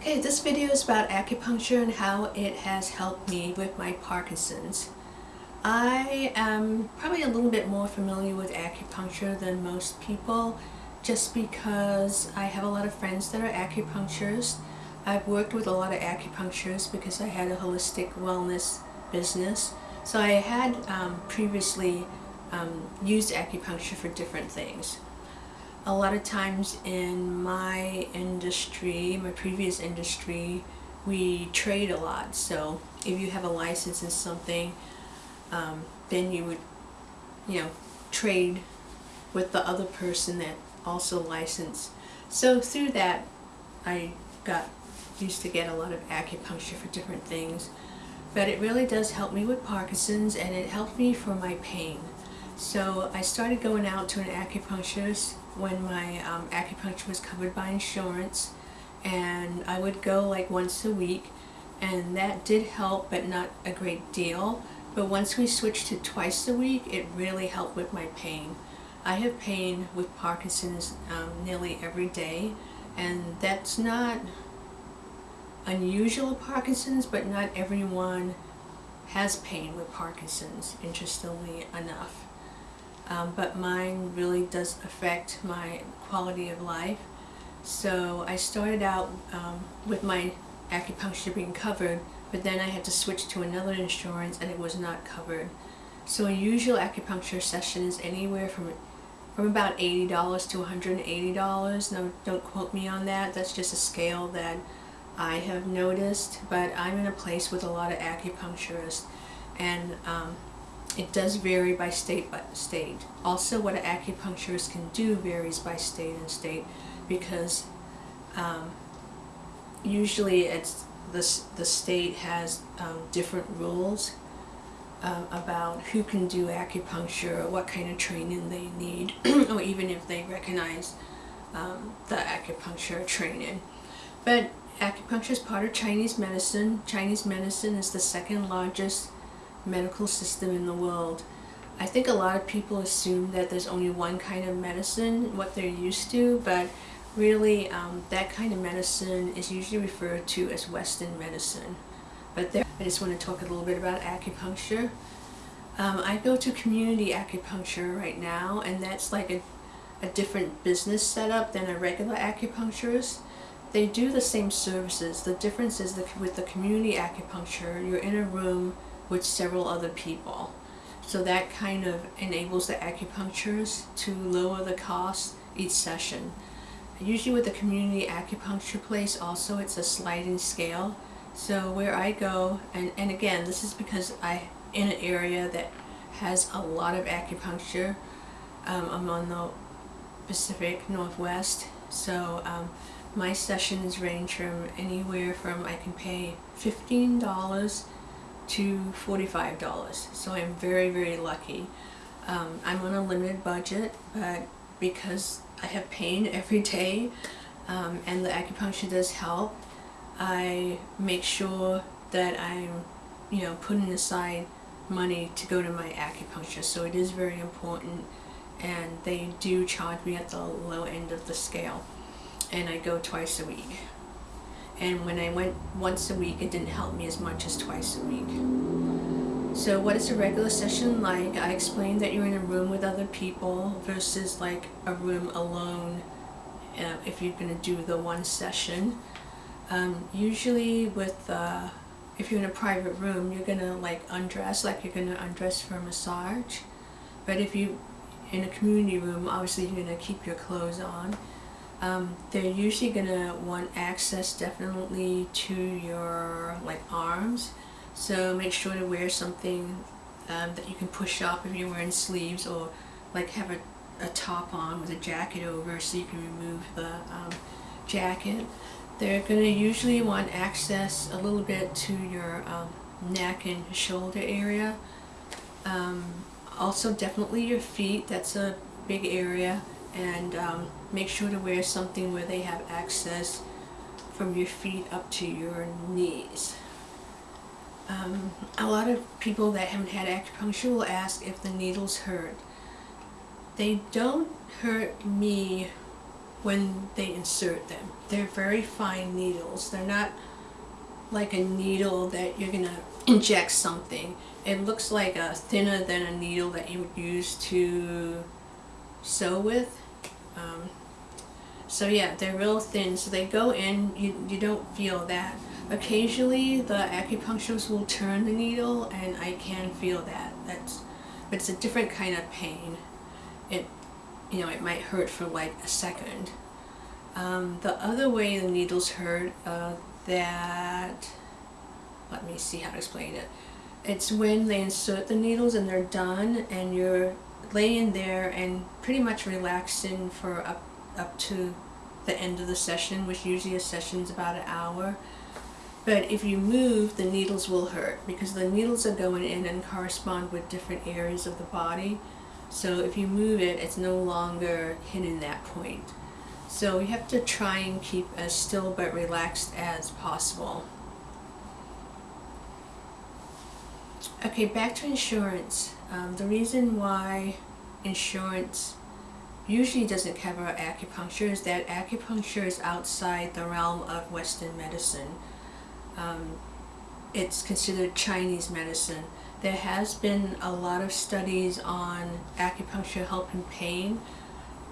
Okay, this video is about acupuncture and how it has helped me with my Parkinson's. I am probably a little bit more familiar with acupuncture than most people just because I have a lot of friends that are acupuncturists. I've worked with a lot of acupuncturists because I had a holistic wellness business. So I had um, previously um, used acupuncture for different things a lot of times in my industry, my previous industry, we trade a lot. So if you have a license in something, um, then you would, you know, trade with the other person that also licensed. So through that, I got used to get a lot of acupuncture for different things. But it really does help me with Parkinson's and it helped me for my pain. So I started going out to an acupuncturist when my um, acupuncture was covered by insurance and I would go like once a week and that did help but not a great deal but once we switched to twice a week it really helped with my pain. I have pain with Parkinson's um, nearly every day and that's not unusual Parkinson's but not everyone has pain with Parkinson's interestingly enough um, but mine really does affect my quality of life. So I started out um, with my acupuncture being covered, but then I had to switch to another insurance and it was not covered. So a usual acupuncture session is anywhere from from about $80 to $180. No, don't quote me on that. That's just a scale that I have noticed, but I'm in a place with a lot of acupuncturists and um, it does vary by state by state. Also what an acupuncturist can do varies by state and state because um, usually it's the, the state has um, different rules uh, about who can do acupuncture, what kind of training they need, or even if they recognize um, the acupuncture training. But acupuncture is part of Chinese medicine. Chinese medicine is the second largest medical system in the world. I think a lot of people assume that there's only one kind of medicine, what they're used to, but really um, that kind of medicine is usually referred to as Western medicine. But there, I just want to talk a little bit about acupuncture. Um, I go to community acupuncture right now, and that's like a, a different business setup than a regular acupuncturist. They do the same services. The difference is that with the community acupuncture, you're in a room with several other people. So that kind of enables the acupuncturist to lower the cost each session. Usually with the community acupuncture place also it's a sliding scale. So where I go, and, and again this is because I in an area that has a lot of acupuncture. Um, I'm on the Pacific Northwest so um, my sessions range from anywhere from I can pay $15 to $45 so I'm very very lucky. Um, I'm on a limited budget but because I have pain every day um, and the acupuncture does help I make sure that I'm you know putting aside money to go to my acupuncture. So it is very important and they do charge me at the low end of the scale and I go twice a week and when I went once a week it didn't help me as much as twice a week. So what is a regular session like? I explained that you're in a room with other people versus like a room alone uh, if you're going to do the one session. Um, usually with uh, if you're in a private room you're going to like undress like you're going to undress for a massage. But if you in a community room obviously you're going to keep your clothes on um, they're usually gonna want access definitely to your like arms. So make sure to wear something um, that you can push up if you're wearing sleeves or like have a, a top on with a jacket over so you can remove the um, jacket. They're gonna usually want access a little bit to your um, neck and shoulder area. Um, also definitely your feet that's a big area. And um, make sure to wear something where they have access from your feet up to your knees. Um, a lot of people that haven't had acupuncture will ask if the needles hurt. They don't hurt me when they insert them. They're very fine needles. They're not like a needle that you're gonna inject something. It looks like a thinner than a needle that you would use to sew with. Um, so yeah, they're real thin. So they go in, you, you don't feel that. Occasionally the acupuncturist will turn the needle and I can feel that. That's, but it's a different kind of pain. It, you know, it might hurt for like a second. Um, the other way the needles hurt, uh, that, let me see how to explain it. It's when they insert the needles and they're done and you're laying there and pretty much relaxing for up, up to the end of the session, which usually a session's about an hour. But if you move, the needles will hurt because the needles are going in and correspond with different areas of the body. So if you move it, it's no longer hitting that point. So you have to try and keep as still but relaxed as possible. Okay, back to insurance. Um, the reason why insurance usually doesn't cover acupuncture is that acupuncture is outside the realm of Western medicine. Um, it's considered Chinese medicine. There has been a lot of studies on acupuncture helping pain,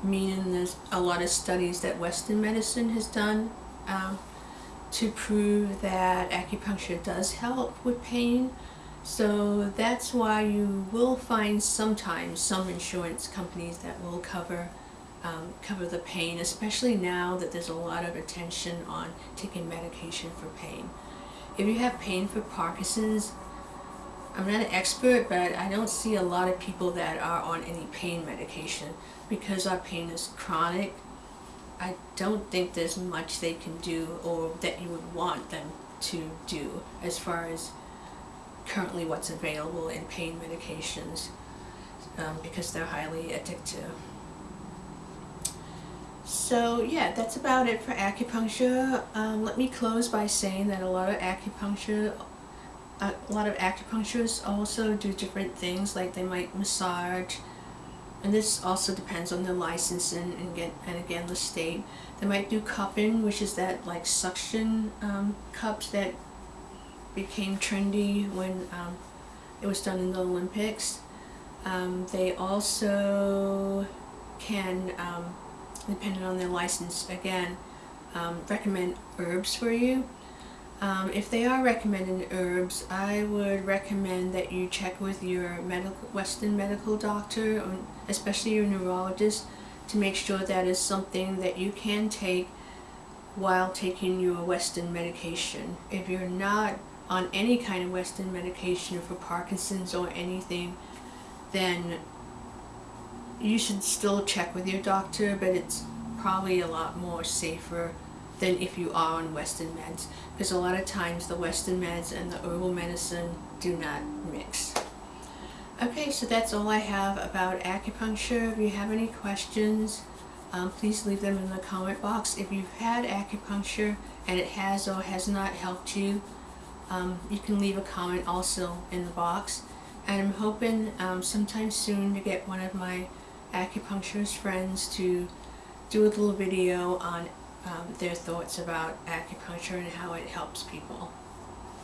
meaning there's a lot of studies that Western medicine has done um, to prove that acupuncture does help with pain. So that's why you will find sometimes some insurance companies that will cover um, cover the pain, especially now that there's a lot of attention on taking medication for pain. If you have pain for Parkinson's, I'm not an expert, but I don't see a lot of people that are on any pain medication because our pain is chronic. I don't think there's much they can do or that you would want them to do as far as currently what's available in pain medications um, because they're highly addictive. So yeah, that's about it for acupuncture. Um, let me close by saying that a lot of acupuncture, a lot of acupuncturists also do different things, like they might massage, and this also depends on the licensing and, get, and again the state. They might do cupping, which is that like suction um, cups that became trendy when um, it was done in the Olympics. Um, they also can, um, depending on their license, again, um, recommend herbs for you. Um, if they are recommending herbs, I would recommend that you check with your medical, Western medical doctor, especially your neurologist, to make sure that is something that you can take while taking your Western medication. If you're not on any kind of Western medication for Parkinson's or anything, then you should still check with your doctor, but it's probably a lot more safer than if you are on Western meds, because a lot of times the Western meds and the herbal medicine do not mix. Okay, so that's all I have about acupuncture. If you have any questions, um, please leave them in the comment box. If you've had acupuncture and it has or has not helped you, um, you can leave a comment also in the box. And I'm hoping um, sometime soon to get one of my acupuncturist friends to do a little video on um, their thoughts about acupuncture and how it helps people.